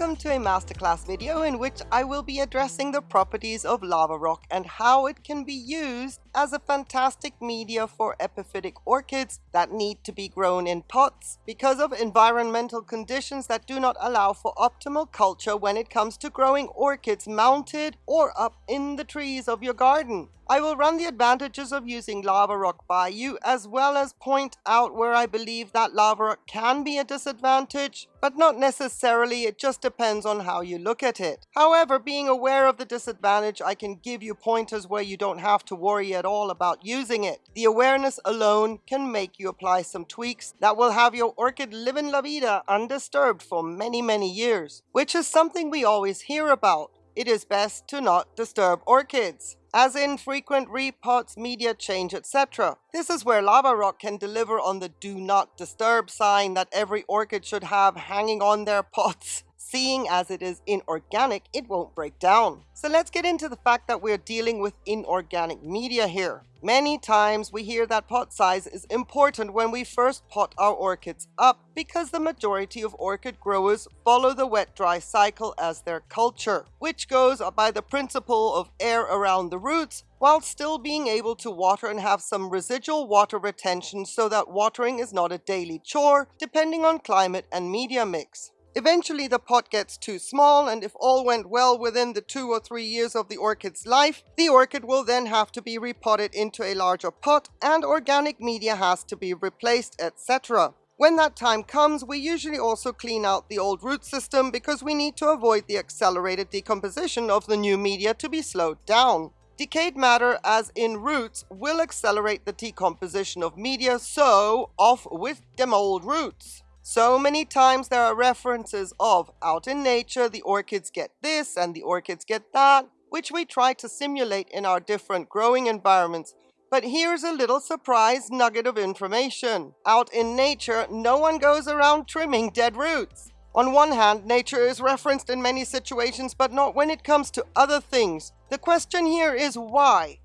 Welcome to a masterclass video in which I will be addressing the properties of lava rock and how it can be used as a fantastic media for epiphytic orchids that need to be grown in pots because of environmental conditions that do not allow for optimal culture when it comes to growing orchids mounted or up in the trees of your garden. I will run the advantages of using lava rock by you as well as point out where I believe that lava rock can be a disadvantage, but not necessarily, it just depends on how you look at it. However, being aware of the disadvantage, I can give you pointers where you don't have to worry at all about using it. The awareness alone can make you apply some tweaks that will have your orchid live in la vida undisturbed for many, many years, which is something we always hear about. It is best to not disturb orchids as in frequent repots, media change, etc. This is where lava rock can deliver on the do not disturb sign that every orchid should have hanging on their pots. Seeing as it is inorganic, it won't break down. So let's get into the fact that we're dealing with inorganic media here. Many times we hear that pot size is important when we first pot our orchids up because the majority of orchid growers follow the wet-dry cycle as their culture, which goes by the principle of air around the roots while still being able to water and have some residual water retention so that watering is not a daily chore depending on climate and media mix. Eventually the pot gets too small and if all went well within the two or three years of the orchid's life, the orchid will then have to be repotted into a larger pot and organic media has to be replaced, etc. When that time comes, we usually also clean out the old root system because we need to avoid the accelerated decomposition of the new media to be slowed down. Decayed matter, as in roots, will accelerate the decomposition of media, so off with them old roots. So many times there are references of out in nature, the orchids get this and the orchids get that, which we try to simulate in our different growing environments. But here's a little surprise nugget of information. Out in nature, no one goes around trimming dead roots. On one hand, nature is referenced in many situations, but not when it comes to other things. The question here is why?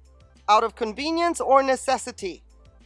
Out of convenience or necessity?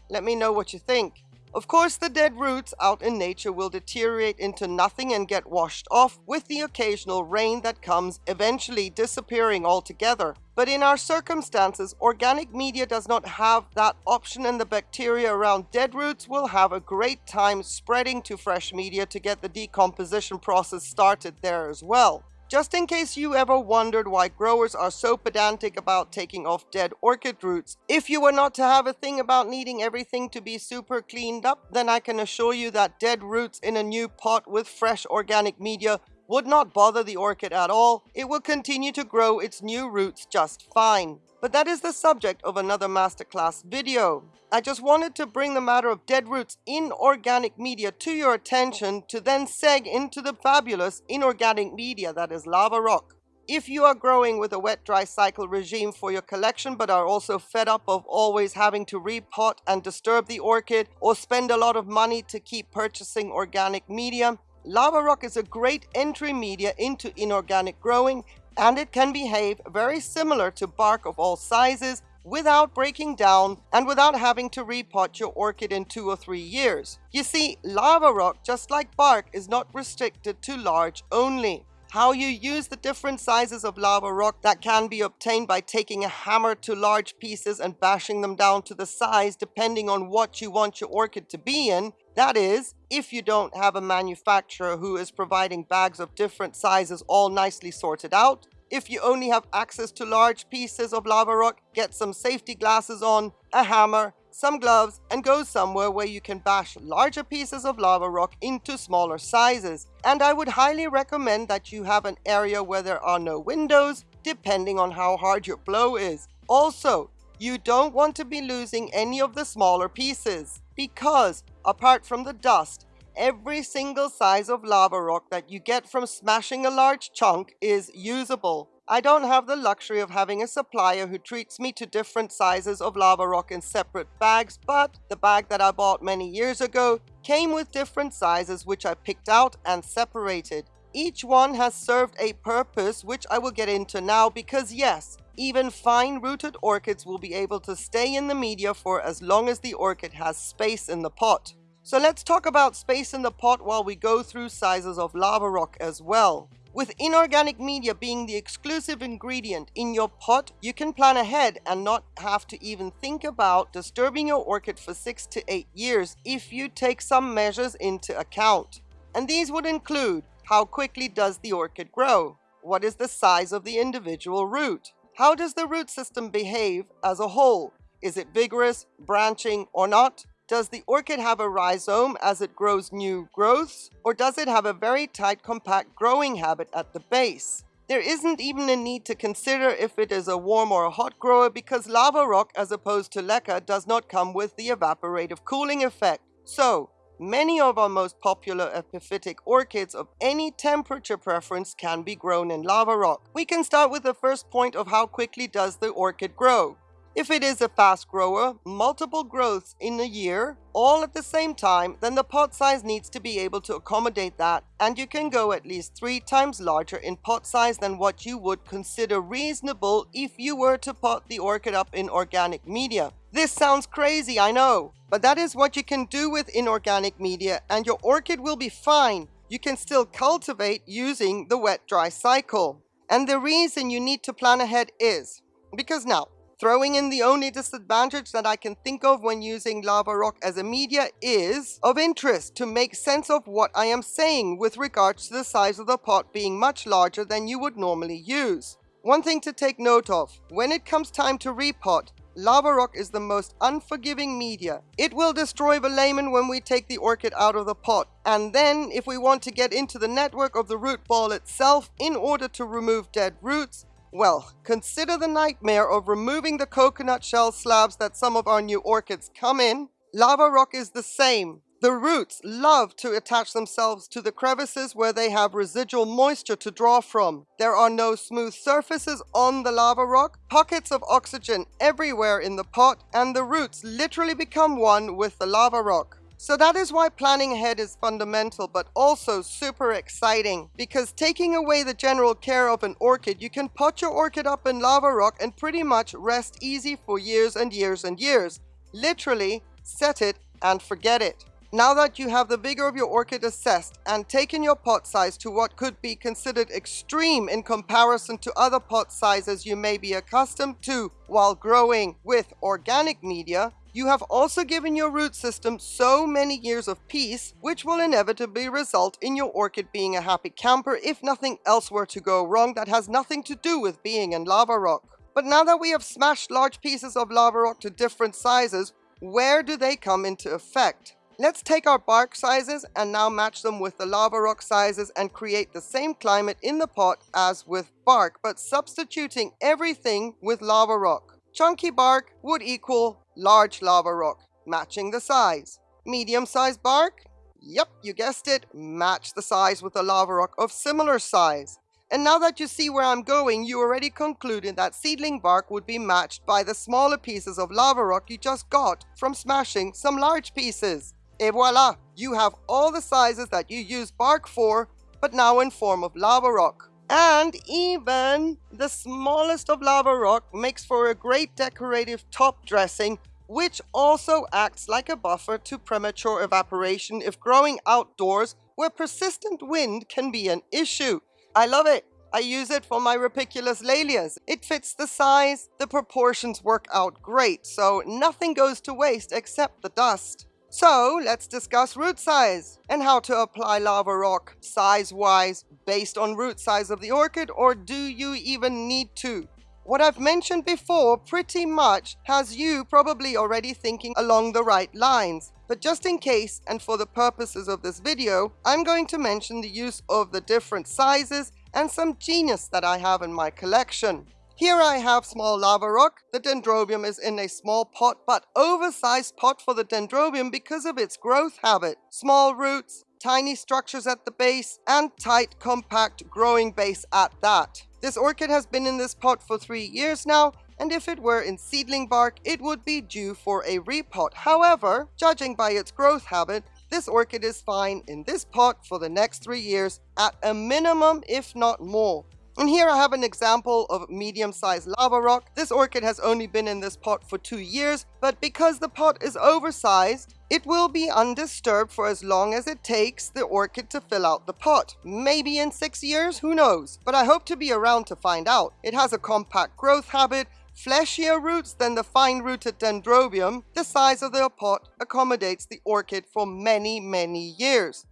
Let me know what you think. Of course, the dead roots out in nature will deteriorate into nothing and get washed off with the occasional rain that comes, eventually disappearing altogether. But in our circumstances, organic media does not have that option and the bacteria around dead roots will have a great time spreading to fresh media to get the decomposition process started there as well. Just in case you ever wondered why growers are so pedantic about taking off dead orchid roots, if you were not to have a thing about needing everything to be super cleaned up, then I can assure you that dead roots in a new pot with fresh organic media would not bother the orchid at all. It will continue to grow its new roots just fine. But that is the subject of another masterclass video. I just wanted to bring the matter of dead roots in organic media to your attention to then seg into the fabulous inorganic media that is lava rock. If you are growing with a wet-dry cycle regime for your collection but are also fed up of always having to repot and disturb the orchid or spend a lot of money to keep purchasing organic media, lava rock is a great entry media into inorganic growing and it can behave very similar to bark of all sizes without breaking down and without having to repot your orchid in two or three years. You see, lava rock, just like bark, is not restricted to large only. How you use the different sizes of lava rock that can be obtained by taking a hammer to large pieces and bashing them down to the size depending on what you want your orchid to be in that is, if you don't have a manufacturer who is providing bags of different sizes all nicely sorted out, if you only have access to large pieces of lava rock, get some safety glasses on, a hammer, some gloves, and go somewhere where you can bash larger pieces of lava rock into smaller sizes. And I would highly recommend that you have an area where there are no windows, depending on how hard your blow is. Also, you don't want to be losing any of the smaller pieces because apart from the dust, every single size of lava rock that you get from smashing a large chunk is usable. I don't have the luxury of having a supplier who treats me to different sizes of lava rock in separate bags, but the bag that I bought many years ago came with different sizes which I picked out and separated. Each one has served a purpose which I will get into now because yes, even fine-rooted orchids will be able to stay in the media for as long as the orchid has space in the pot. So let's talk about space in the pot while we go through sizes of lava rock as well. With inorganic media being the exclusive ingredient in your pot, you can plan ahead and not have to even think about disturbing your orchid for 6 to 8 years if you take some measures into account. And these would include how quickly does the orchid grow? What is the size of the individual root? How does the root system behave as a whole? Is it vigorous, branching, or not? Does the orchid have a rhizome as it grows new growths, or does it have a very tight compact growing habit at the base? There isn't even a need to consider if it is a warm or a hot grower because lava rock as opposed to leca does not come with the evaporative cooling effect. So, many of our most popular epiphytic orchids of any temperature preference can be grown in lava rock. We can start with the first point of how quickly does the orchid grow. If it is a fast grower, multiple growths in a year, all at the same time, then the pot size needs to be able to accommodate that and you can go at least three times larger in pot size than what you would consider reasonable if you were to pot the orchid up in organic media. This sounds crazy, I know, but that is what you can do with inorganic media and your orchid will be fine. You can still cultivate using the wet-dry cycle. And the reason you need to plan ahead is, because now, Throwing in the only disadvantage that I can think of when using lava rock as a media is of interest to make sense of what I am saying with regards to the size of the pot being much larger than you would normally use. One thing to take note of, when it comes time to repot, lava rock is the most unforgiving media. It will destroy the velamen when we take the orchid out of the pot. And then if we want to get into the network of the root ball itself in order to remove dead roots, well, consider the nightmare of removing the coconut shell slabs that some of our new orchids come in. Lava rock is the same. The roots love to attach themselves to the crevices where they have residual moisture to draw from. There are no smooth surfaces on the lava rock, pockets of oxygen everywhere in the pot, and the roots literally become one with the lava rock. So that is why planning ahead is fundamental, but also super exciting. Because taking away the general care of an orchid, you can pot your orchid up in lava rock and pretty much rest easy for years and years and years. Literally, set it and forget it. Now that you have the vigor of your orchid assessed and taken your pot size to what could be considered extreme in comparison to other pot sizes you may be accustomed to while growing with organic media, you have also given your root system so many years of peace, which will inevitably result in your orchid being a happy camper if nothing else were to go wrong that has nothing to do with being in lava rock. But now that we have smashed large pieces of lava rock to different sizes, where do they come into effect? Let's take our bark sizes and now match them with the lava rock sizes and create the same climate in the pot as with bark, but substituting everything with lava rock. Chunky bark would equal large lava rock, matching the size. Medium-sized bark? Yep, you guessed it, match the size with a lava rock of similar size. And now that you see where I'm going, you already concluded that seedling bark would be matched by the smaller pieces of lava rock you just got from smashing some large pieces. Et voila, you have all the sizes that you use bark for, but now in form of lava rock. And even the smallest of lava rock makes for a great decorative top dressing which also acts like a buffer to premature evaporation if growing outdoors where persistent wind can be an issue. I love it. I use it for my Rupicolous Laelias. It fits the size, the proportions work out great, so nothing goes to waste except the dust. So let's discuss root size and how to apply lava rock size-wise based on root size of the orchid or do you even need to? What I've mentioned before pretty much has you probably already thinking along the right lines. But just in case and for the purposes of this video, I'm going to mention the use of the different sizes and some genius that I have in my collection. Here I have small lava rock. The dendrobium is in a small pot, but oversized pot for the dendrobium because of its growth habit. Small roots, tiny structures at the base, and tight, compact growing base at that. This orchid has been in this pot for three years now, and if it were in seedling bark, it would be due for a repot. However, judging by its growth habit, this orchid is fine in this pot for the next three years at a minimum, if not more. And here I have an example of medium-sized lava rock. This orchid has only been in this pot for two years, but because the pot is oversized, it will be undisturbed for as long as it takes the orchid to fill out the pot. Maybe in six years, who knows? But I hope to be around to find out. It has a compact growth habit, fleshier roots than the fine-rooted dendrobium. The size of the pot accommodates the orchid for many, many years.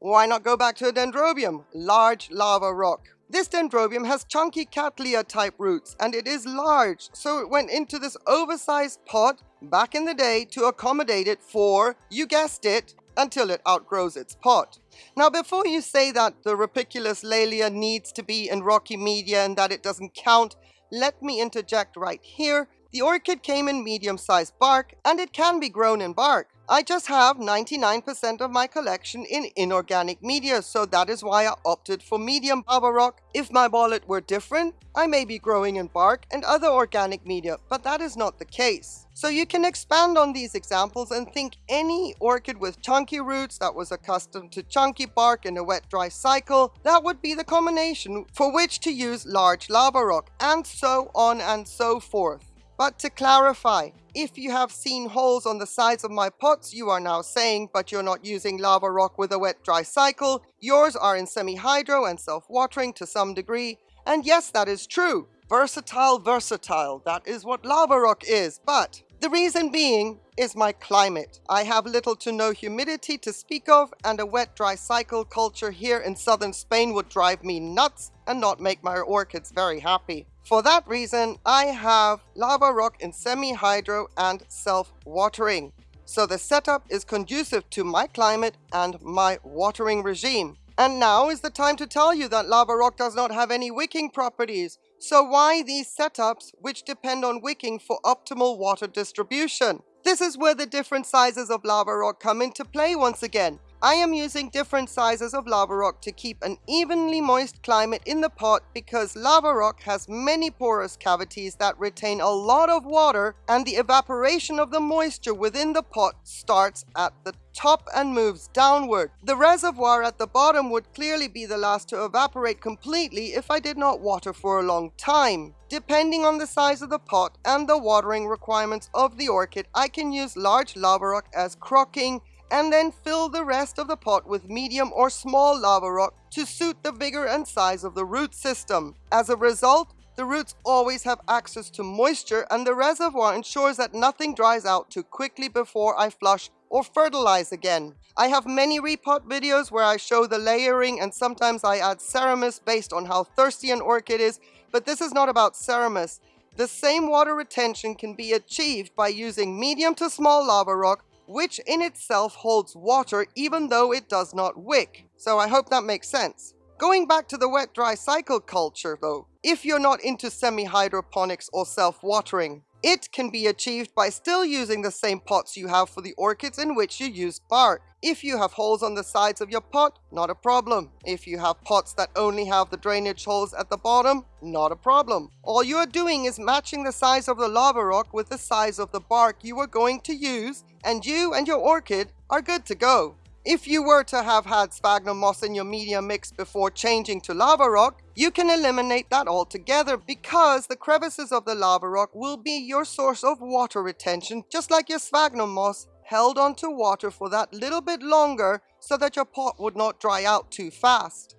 Why not go back to a dendrobium? Large lava rock. This dendrobium has chunky cattleya type roots and it is large, so it went into this oversized pot back in the day to accommodate it for, you guessed it, until it outgrows its pot. Now before you say that the rupicolous laelia needs to be in rocky media and that it doesn't count, let me interject right here. The orchid came in medium-sized bark and it can be grown in bark. I just have 99% of my collection in inorganic media, so that is why I opted for medium lava rock. If my wallet were different, I may be growing in bark and other organic media, but that is not the case. So you can expand on these examples and think any orchid with chunky roots that was accustomed to chunky bark in a wet-dry cycle, that would be the combination for which to use large lava rock, and so on and so forth. But to clarify, if you have seen holes on the sides of my pots, you are now saying, but you're not using lava rock with a wet-dry cycle. Yours are in semi-hydro and self-watering to some degree. And yes, that is true. Versatile, versatile. That is what lava rock is. But the reason being is my climate. I have little to no humidity to speak of and a wet-dry cycle culture here in southern Spain would drive me nuts and not make my orchids very happy. For that reason, I have lava rock in semi-hydro and self-watering. So the setup is conducive to my climate and my watering regime. And now is the time to tell you that lava rock does not have any wicking properties. So why these setups which depend on wicking for optimal water distribution? This is where the different sizes of lava rock come into play once again. I am using different sizes of lava rock to keep an evenly moist climate in the pot because lava rock has many porous cavities that retain a lot of water and the evaporation of the moisture within the pot starts at the top and moves downward. The reservoir at the bottom would clearly be the last to evaporate completely if I did not water for a long time. Depending on the size of the pot and the watering requirements of the orchid, I can use large lava rock as crocking, and then fill the rest of the pot with medium or small lava rock to suit the vigor and size of the root system. As a result, the roots always have access to moisture and the reservoir ensures that nothing dries out too quickly before I flush or fertilize again. I have many repot videos where I show the layering and sometimes I add Seramis based on how thirsty an orchid is, but this is not about Seramis. The same water retention can be achieved by using medium to small lava rock which in itself holds water even though it does not wick. So I hope that makes sense. Going back to the wet-dry cycle culture though, if you're not into semi-hydroponics or self-watering, it can be achieved by still using the same pots you have for the orchids in which you used bark. If you have holes on the sides of your pot, not a problem. If you have pots that only have the drainage holes at the bottom, not a problem. All you are doing is matching the size of the lava rock with the size of the bark you are going to use, and you and your orchid are good to go. If you were to have had sphagnum moss in your media mix before changing to lava rock, you can eliminate that altogether because the crevices of the lava rock will be your source of water retention, just like your sphagnum moss held onto water for that little bit longer so that your pot would not dry out too fast.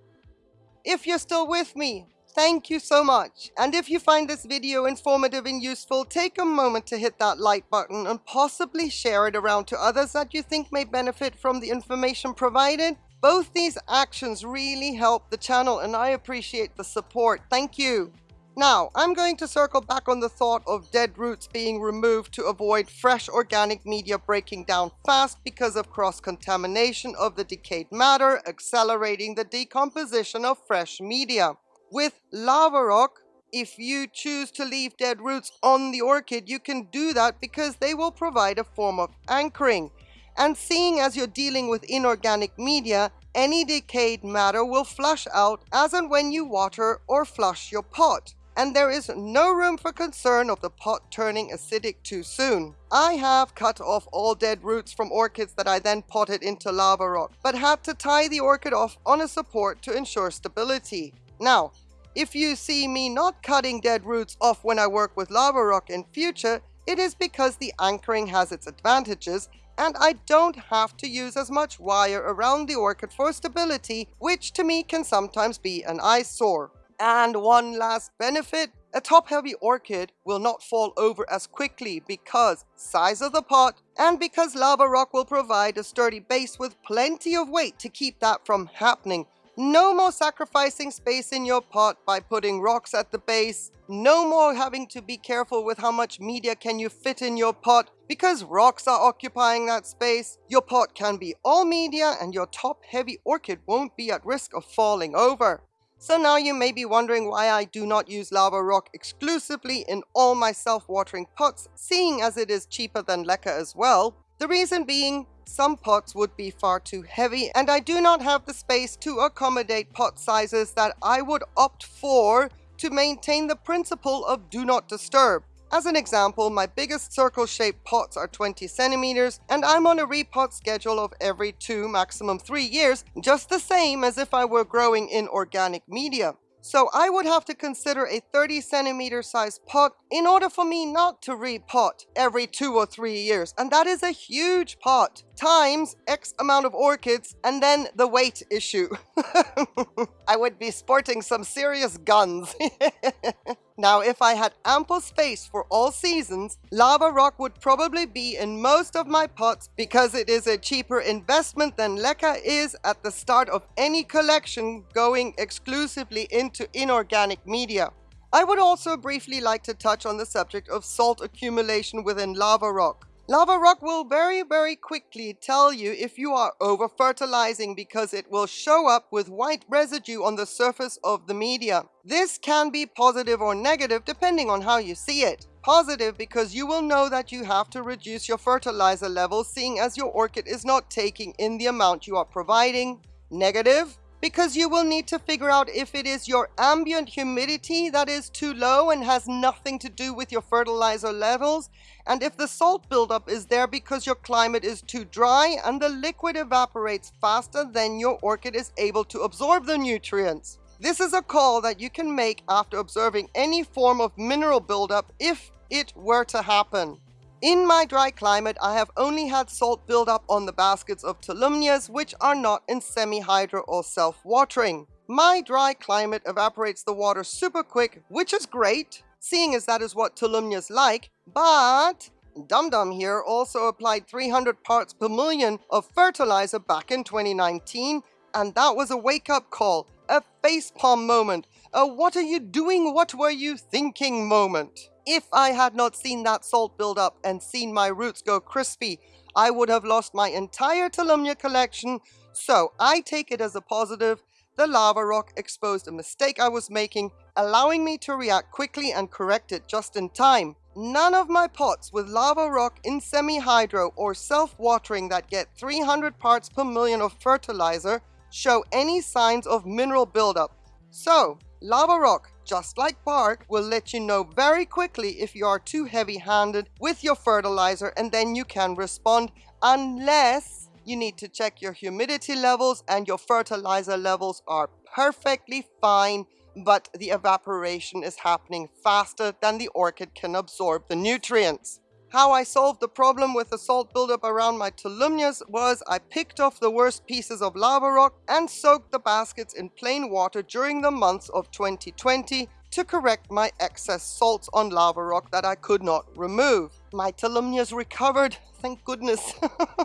If you're still with me, Thank you so much. And if you find this video informative and useful, take a moment to hit that like button and possibly share it around to others that you think may benefit from the information provided. Both these actions really help the channel and I appreciate the support. Thank you. Now, I'm going to circle back on the thought of dead roots being removed to avoid fresh organic media breaking down fast because of cross-contamination of the decayed matter, accelerating the decomposition of fresh media. With lava rock, if you choose to leave dead roots on the orchid, you can do that because they will provide a form of anchoring. And seeing as you're dealing with inorganic media, any decayed matter will flush out as and when you water or flush your pot. And there is no room for concern of the pot turning acidic too soon. I have cut off all dead roots from orchids that I then potted into lava rock, but had to tie the orchid off on a support to ensure stability. Now, If you see me not cutting dead roots off when I work with lava rock in future, it is because the anchoring has its advantages and I don't have to use as much wire around the orchid for stability, which to me can sometimes be an eyesore. And one last benefit, a top-heavy orchid will not fall over as quickly because size of the pot and because lava rock will provide a sturdy base with plenty of weight to keep that from happening. No more sacrificing space in your pot by putting rocks at the base. No more having to be careful with how much media can you fit in your pot because rocks are occupying that space. Your pot can be all media and your top heavy orchid won't be at risk of falling over. So now you may be wondering why I do not use lava rock exclusively in all my self-watering pots, seeing as it is cheaper than leca as well. The reason being, some pots would be far too heavy and I do not have the space to accommodate pot sizes that I would opt for to maintain the principle of do not disturb. As an example, my biggest circle-shaped pots are 20 centimeters, and I'm on a repot schedule of every two, maximum three years, just the same as if I were growing in organic media. So I would have to consider a 30 centimeter size pot in order for me not to repot every two or three years. And that is a huge pot times X amount of orchids and then the weight issue. I would be sporting some serious guns. Now, if I had ample space for all seasons, lava rock would probably be in most of my pots because it is a cheaper investment than leca is at the start of any collection going exclusively into inorganic media. I would also briefly like to touch on the subject of salt accumulation within lava rock. Lava rock will very, very quickly tell you if you are over-fertilizing because it will show up with white residue on the surface of the media. This can be positive or negative depending on how you see it. Positive because you will know that you have to reduce your fertilizer levels seeing as your orchid is not taking in the amount you are providing. Negative because you will need to figure out if it is your ambient humidity that is too low and has nothing to do with your fertilizer levels, and if the salt buildup is there because your climate is too dry and the liquid evaporates faster than your orchid is able to absorb the nutrients. This is a call that you can make after observing any form of mineral buildup if it were to happen. In my dry climate, I have only had salt build up on the baskets of tolumnias which are not in semi-hydro or self-watering. My dry climate evaporates the water super quick, which is great, seeing as that is what tolumnias like, but Dum Dum here also applied 300 parts per million of fertilizer back in 2019, and that was a wake-up call, a facepalm moment, a what are you doing, what were you thinking moment. If I had not seen that salt build up and seen my roots go crispy, I would have lost my entire Tolumnia collection, so I take it as a positive. The lava rock exposed a mistake I was making, allowing me to react quickly and correct it just in time. None of my pots with lava rock in semi-hydro or self-watering that get 300 parts per million of fertilizer show any signs of mineral buildup. So, lava rock just like bark, will let you know very quickly if you are too heavy-handed with your fertilizer and then you can respond unless you need to check your humidity levels and your fertilizer levels are perfectly fine but the evaporation is happening faster than the orchid can absorb the nutrients. How I solved the problem with the salt buildup around my tolumnias was I picked off the worst pieces of lava rock and soaked the baskets in plain water during the months of 2020 to correct my excess salts on lava rock that I could not remove. My tolumnias recovered, thank goodness.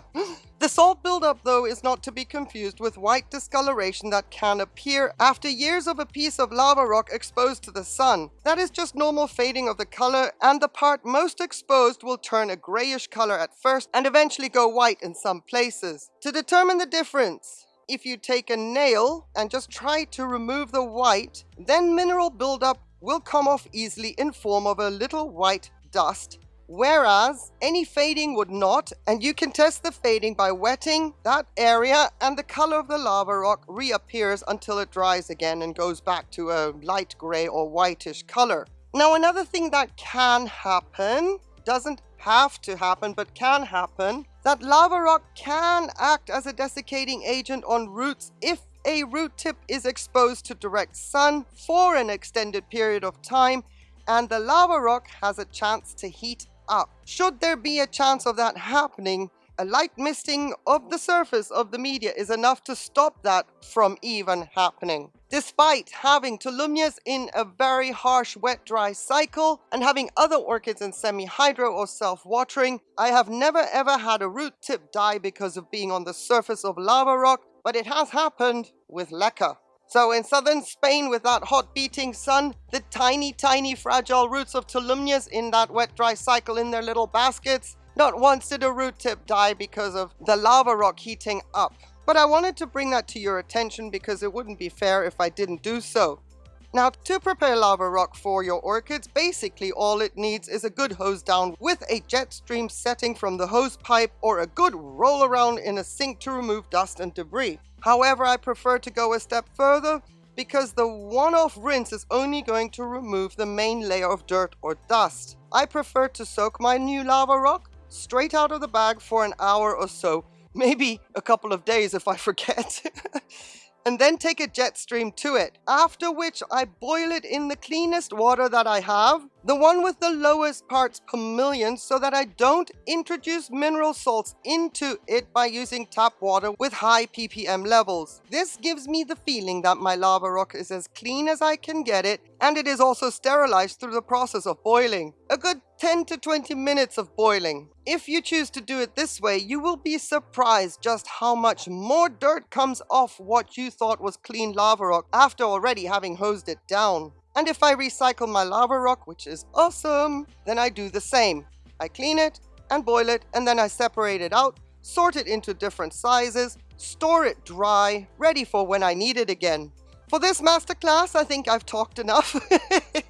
the salt buildup though is not to be confused with white discoloration that can appear after years of a piece of lava rock exposed to the sun. That is just normal fading of the color and the part most exposed will turn a grayish color at first and eventually go white in some places. To determine the difference, if you take a nail and just try to remove the white, then mineral buildup will come off easily in form of a little white dust whereas any fading would not and you can test the fading by wetting that area and the color of the lava rock reappears until it dries again and goes back to a light gray or whitish color. Now another thing that can happen, doesn't have to happen but can happen, that lava rock can act as a desiccating agent on roots if a root tip is exposed to direct sun for an extended period of time and the lava rock has a chance to heat up. Should there be a chance of that happening, a light misting of the surface of the media is enough to stop that from even happening. Despite having tolumnias in a very harsh wet-dry cycle and having other orchids in semi-hydro or self-watering, I have never ever had a root tip die because of being on the surface of lava rock, but it has happened with leca. So in southern Spain with that hot beating sun, the tiny, tiny fragile roots of tolumnias in that wet dry cycle in their little baskets not once did a root tip die because of the lava rock heating up. But I wanted to bring that to your attention because it wouldn't be fair if I didn't do so. Now, to prepare lava rock for your orchids, basically all it needs is a good hose down with a jet stream setting from the hose pipe or a good roll around in a sink to remove dust and debris. However, I prefer to go a step further because the one-off rinse is only going to remove the main layer of dirt or dust. I prefer to soak my new lava rock straight out of the bag for an hour or so, maybe a couple of days if I forget. and then take a jet stream to it, after which I boil it in the cleanest water that I have, the one with the lowest parts per million so that I don't introduce mineral salts into it by using tap water with high ppm levels. This gives me the feeling that my lava rock is as clean as I can get it and it is also sterilized through the process of boiling. A good 10 to 20 minutes of boiling. If you choose to do it this way, you will be surprised just how much more dirt comes off what you thought was clean lava rock after already having hosed it down. And if I recycle my lava rock, which is awesome, then I do the same. I clean it and boil it and then I separate it out, sort it into different sizes, store it dry, ready for when I need it again. For this masterclass, I think I've talked enough.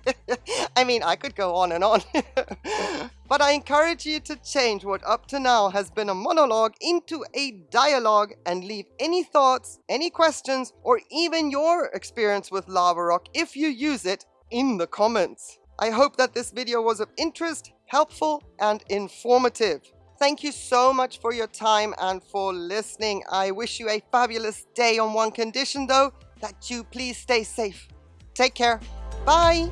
I mean, I could go on and on. but I encourage you to change what up to now has been a monologue into a dialogue and leave any thoughts, any questions, or even your experience with Lava Rock if you use it in the comments. I hope that this video was of interest, helpful, and informative. Thank you so much for your time and for listening. I wish you a fabulous day on one condition though, that you please stay safe. Take care. Bye.